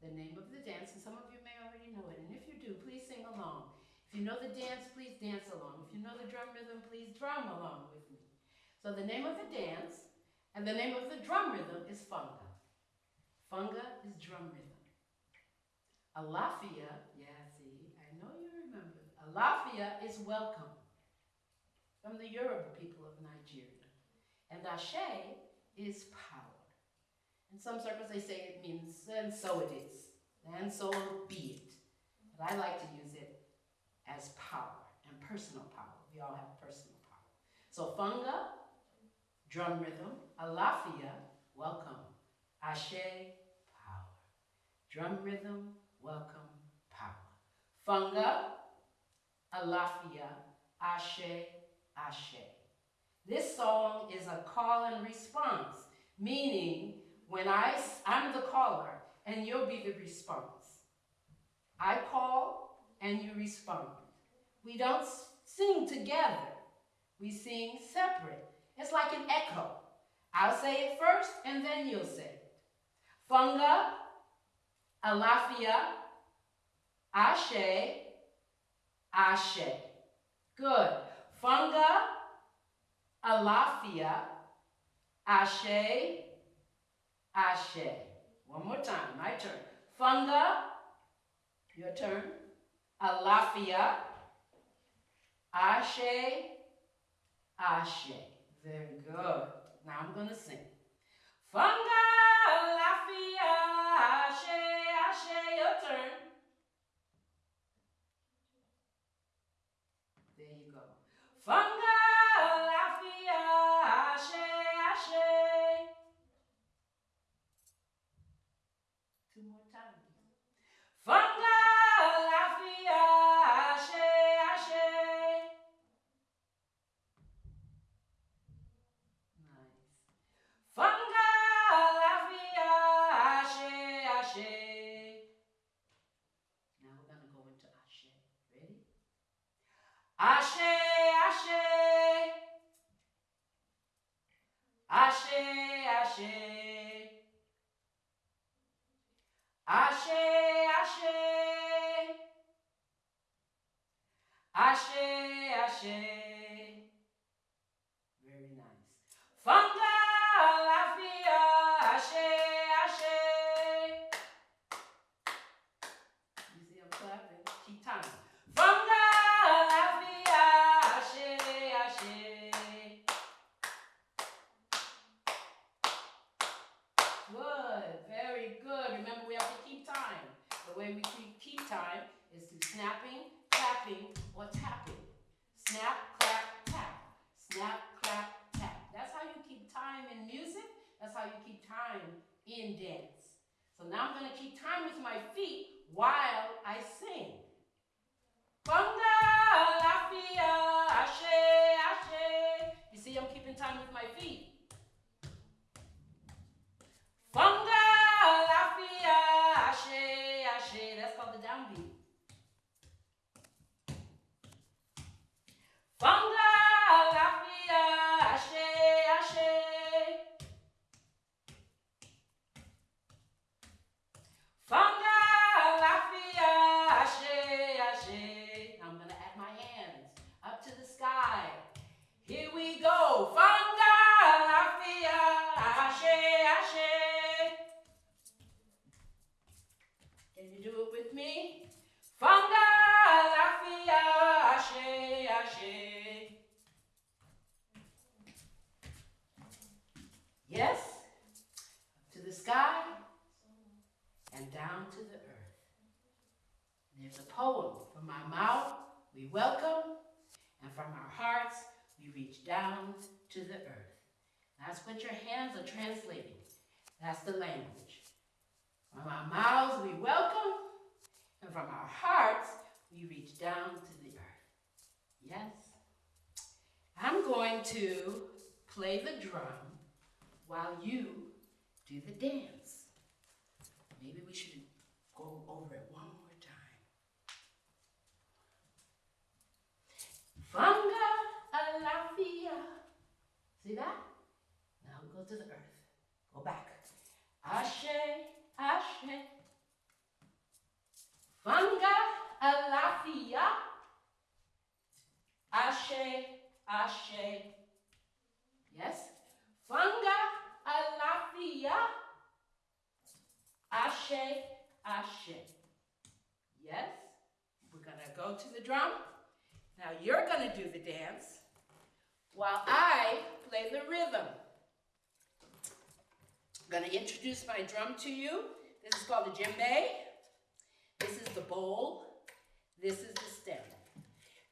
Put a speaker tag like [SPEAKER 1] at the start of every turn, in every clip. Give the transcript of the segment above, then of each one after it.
[SPEAKER 1] The name of the dance, and some of you may already know it, and if you do, please sing along. If you know the dance, please dance along. If you know the drum rhythm, please drum along with me. So the name of the dance and the name of the drum rhythm is funga. Funga is drum rhythm. Alafia, yeah, see, I know you remember. Alafia is welcome from the Yoruba people of Nigeria. And Ashe is power. In some circles they say it means, and so it is, and so be it. But I like to use it as power and personal power. We all have personal power. So funga, drum rhythm, alafia, welcome. Ashe, power. Drum rhythm, welcome, power. Funga, alafia, ashe, ashe. This song is a call and response, meaning when I, I'm the caller and you'll be the response. I call and you respond. We don't sing together. We sing separate. It's like an echo. I'll say it first and then you'll say it. Funga, alafia, ashe, ashe. Good. Funga, alafia, ashe, ashe. One more time, my turn. Funga, your turn. Alafia, ashe, ashe. Very good. Now I'm going to sing. Funga, alafia, ashe, ashe. Your turn. There you go. Funga, Ashe, ashe. Very nice. Funga, lafia, ashe, ashe. You see I'm clapping? Keep time. Funga, lafia, ashe, ashe. Good, very good. Remember, we have to keep time. The way we keep, keep time is through snapping, clapping, or tapping. Snap, clap, tap. Snap, clap, tap. That's how you keep time in music. That's how you keep time in dance. So now I'm going to keep time with my feet while I sing. Funga, lafia, ashe, ashe. You see, I'm keeping time with my feet. Funga, lafia, ashe, ashe. That's called the downbeat. Funga, lafia, ashe, ashe. Funga, lafia, ashe, ashe. Now I'm going to add my hands up to the sky. Here we go. Funga, lafia, ashe, ashe. Can you do it with me? Funga, lafia, ashe, ashe. Yes, up to the sky and down to the earth. There's a poem. From our mouth, we welcome, and from our hearts, we reach down to the earth. That's what your hands are translating. That's the language. From our mouths, we welcome, and from our hearts, we reach down to the earth. Yes? I'm going to play the drum while you do the dance. Maybe we should go over it one more time. Funga alafia. See that? Now go to the earth. Go back. Ashe, Ashe. Fanga alafia. Ashe, Yes? Fanga alafia. Ashe, Ashe. Yes? We're going to go to the drum. Now you're going to do the dance while I play the rhythm. I'm going to introduce my drum to you. This is called the djembe. This is the bowl. This is the stem.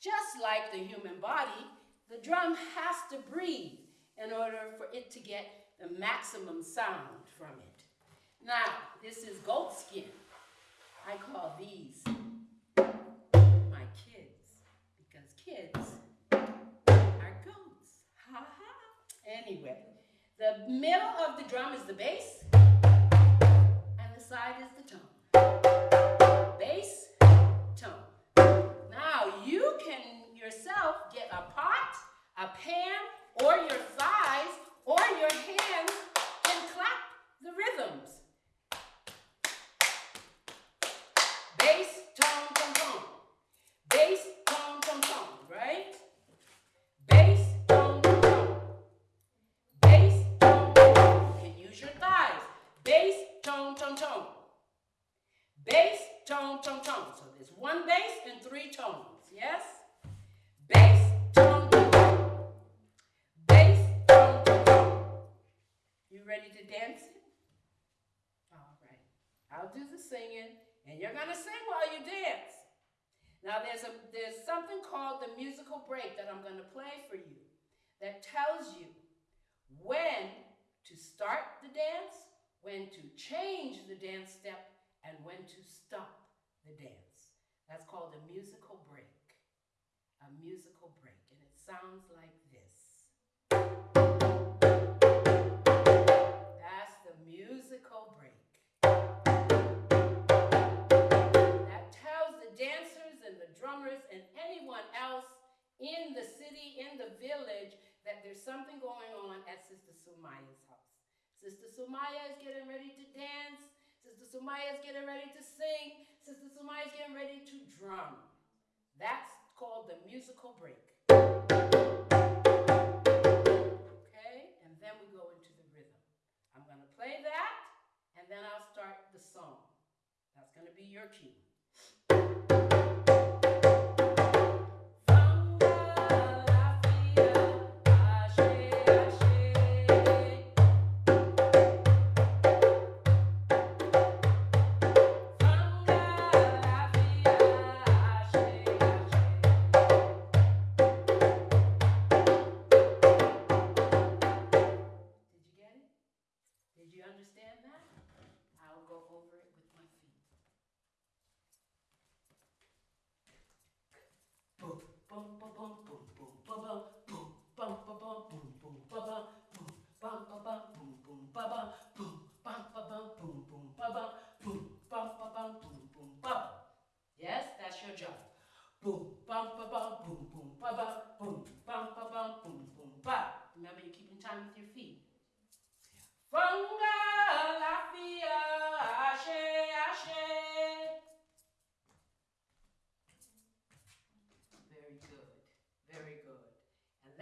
[SPEAKER 1] Just like the human body, the drum has to breathe in order for it to get the maximum sound from it. Now, this is goat skin. I call these my kids because kids are goats. Ha ha. Anyway, the middle of the drum is the bass and the side is the tone. A pan, or your thighs, or your hands and clap the rhythms. Bass, tone, tone, tone. Bass, tone, tone, tone, right? Bass, tone, tone, tone. Bass, tone, tone, tone. You can use your thighs. Bass, tone, tone, tone. Bass, tone, tone, tone. So there's one bass and three tones, yes? Ready to dance it? All right. I'll do the singing. And you're going to sing while you dance. Now there's, a, there's something called the musical break that I'm going to play for you that tells you when to start the dance, when to change the dance step, and when to stop the dance. That's called a musical break. A musical break. And it sounds like dancers and the drummers and anyone else in the city, in the village, that there's something going on at Sister Sumaya's house. Sister Sumaya is getting ready to dance. Sister Sumaya is getting ready to sing. Sister Sumaya is getting ready to drum. That's called the musical break. Okay, and then we go into the rhythm. I'm going to play that, and then I'll start the song. That's going to be your cue. Thank you.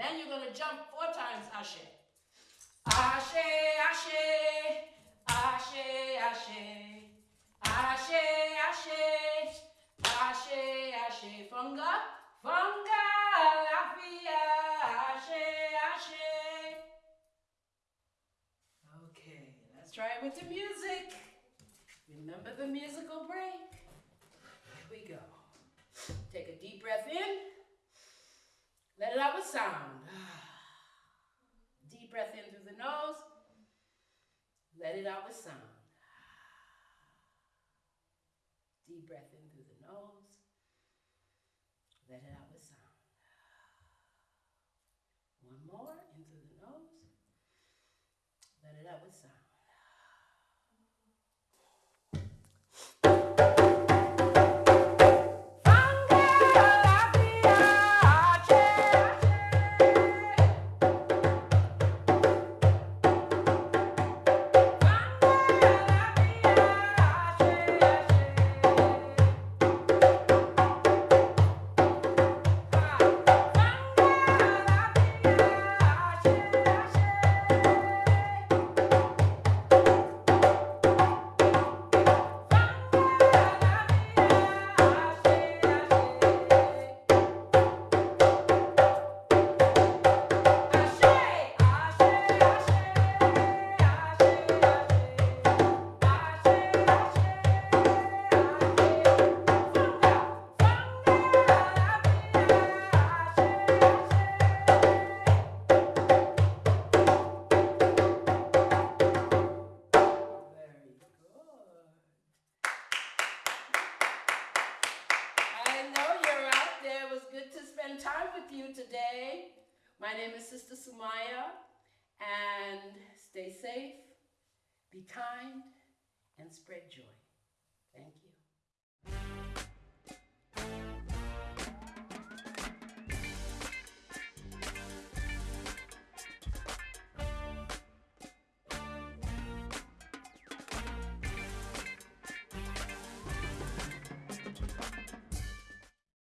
[SPEAKER 1] Then you're going to jump four times, ashe. Ashe, ashe, ashe, ashe, ashe, ashe, ashe, ashe, funga, funga, lafia, ashe, ashe. Okay, let's try it with the music. Remember the musical break. Here we go. Take a deep breath in. Let it out with sound. Deep breath in through the nose. Let it out with sound. Deep breath in through the nose. Let it out with sound. One more in through the nose. Let it out with sound. Sister Sumaya, and stay safe, be kind, and spread joy. Thank you.